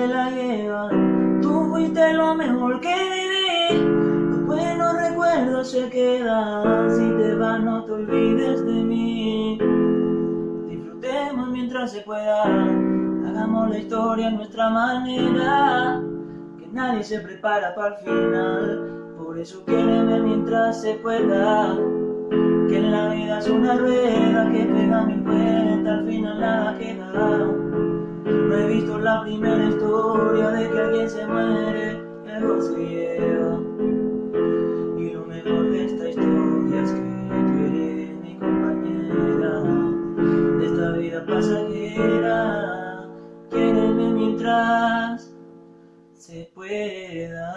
se la lleva. Tú fuiste lo mejor que viví. Los buenos recuerdos se quedan. Si te vas, no te olvides de mí. Disfrutemos mientras se pueda. Hagamos la historia a nuestra manera. Que nadie se prepara para el final. Por eso quiéreme mientras se pueda. Que en la vida es una rueda que pega mil vueltas, al final nada queda. No he visto la primera historia de que alguien se muere, algo se lleva. Y lo mejor de esta historia es que tú eres mi compañera de esta vida pasajera. Quédeme mientras se pueda.